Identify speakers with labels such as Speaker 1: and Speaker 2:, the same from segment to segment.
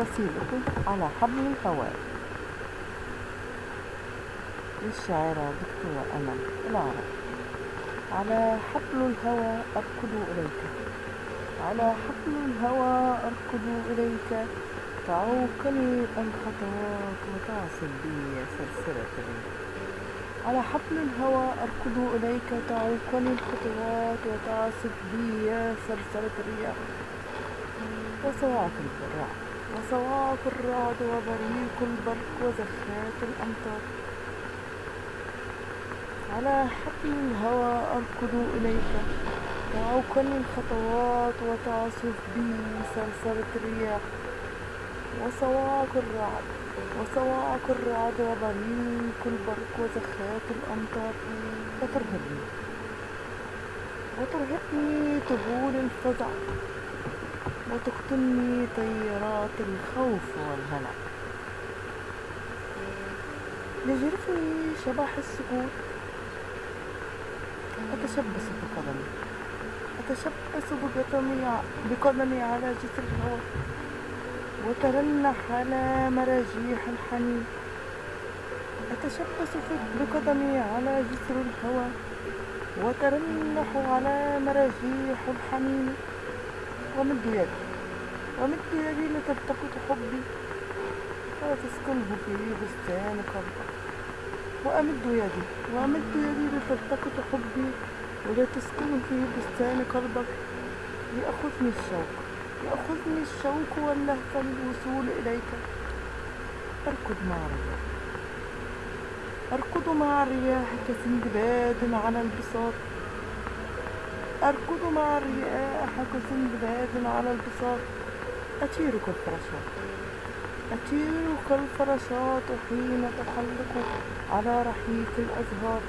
Speaker 1: قصيدة على حبل الهواء. للشاعرة دكتورة أمل العرب. على حبل الهوى أركض إليك. على حبل الهوى أركض إليك. تعوقني الخطوات وتعصب بي سلسلة على حبل الهوى أركض إليك. تعوقني الخطوات وتعصب بي سلسلة الرياح وصواعق الرعد وصواعق الرعد وبريق البرق وزخات الأمطار. على حبل الهوى أركض إليك. تعوقني الخطوات وتعصف بي سلسلة الرياح. وصواعق الرعد وصواعق الرعد وبريق البرق وزخات الأمطار. وترهبني وترهبني طبول الفزع. وتقتلني طيارات الخوف والهلع يجرفني شبح السكوت. أتشبث بقدمي أتشبث بقدمي بقدمي على جسر الهواء وترنح على مراجيح الحنين. أتشبث بقدمي على جسر الهواء وترنح على مراجيح الحنين. ومد يدي ومد يدي لتلتقط حبي. وتسكنه في بستان قلبك وأمد يدي. وأمد يدي لتلتقط حبي. ولتسكن في بستان قلبك ليأخذني الشوق. يأخذني الشوق واللهفة للوصول إليك. أركض مع الرياح أركض مع الرياح كسندباد على البساط أركض مع الرياح كسندباد على البساط أطير كالفراشات أطير كالفراشات حين تحلق على رحيق الأزهار.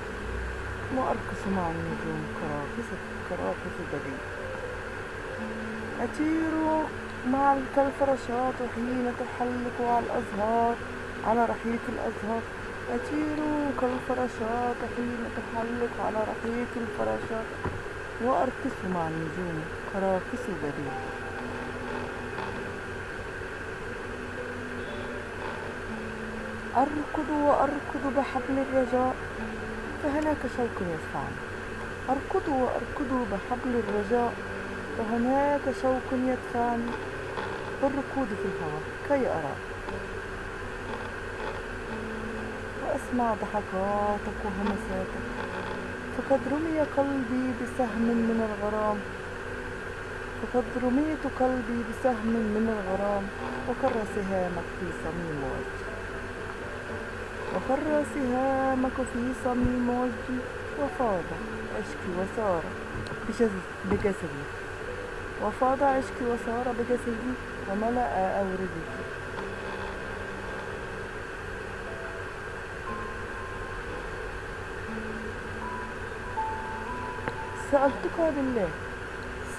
Speaker 1: وأرقص مع النجوم كراكس كراكس الدليل أطير مع كالفراشات حين تحلق على الأزهار على رحيق الأزهار. أطير كالفراشات حين تحلق على رحيق الفراشات. وأرقص مع النجوم. كراكس بديع أركض وأركض بحبل الرجاء فهناك شوق يدفعني أركض وأركض بحبل الرجاء فهناك شوق يدفعني بالركود في الهواء كي أرى. وأسمع ضحكاتك وهمساتك. فقد رمي قلبي بسهم من الغرام. فقد رميت قلبي بسهم من الغرام. وكر سهامك في صميم وجهي وكر سهامك في صميم وجهي وفاض عشقي وسار بجسدي. وفاض عشقي وسار بجسدي. وملأ أوردي. سألتك بالله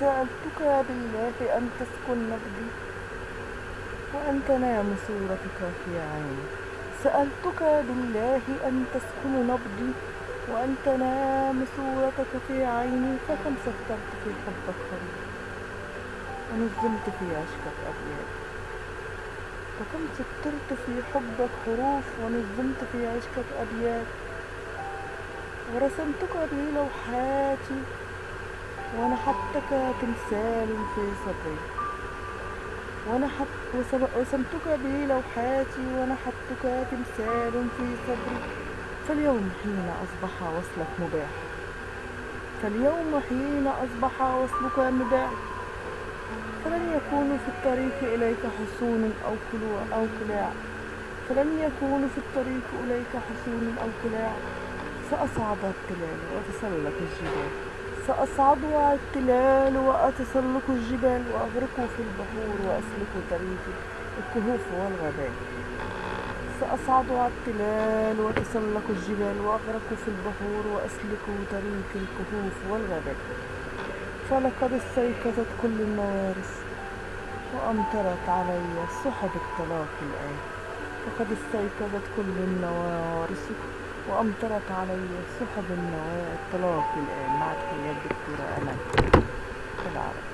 Speaker 1: سألتك بالله أن تسكن نبضي وأن تنام صورتك في عيني. سألتك بالله أن تسكن نبضي وأن تنام صورتك في عيني فكم سهرت في حبك خريف ونظمت في عشقك أبيات فكم سطرت في حبك حروف ونظمت في عشقك أبيات ورسمتك بلوحاتي ونحتك تمثال في صدري. ونحت وسمتك بلوحاتي ونحتك تمثال في صدري. فاليوم حين أصبح وصلك مباح. فاليوم حين أصبح وصلك مباح. فلن يكون في الطريق إليك حصون أو كلوع أو كلاع فلن يكون في الطريق إليك حصون أو كلاع سأصعد التلال وأتسلق الجبال. سأصعد التلال وأتسلق الجبال وأغرق في البحور وأسلك طريق الكهوف والغابات سأصعد التلال وأتسلق الجبال وأغرق في البحور وأسلك طريق الكهوف والغابات فلقد استيقظت كل النوارس وأمطرت علي سحب الطلاق الآن. فقد استيقظت كل النوارس وأمطرت علي سحب النواة الطلاق الآن مع تحيات دكتورة أمل بالعربي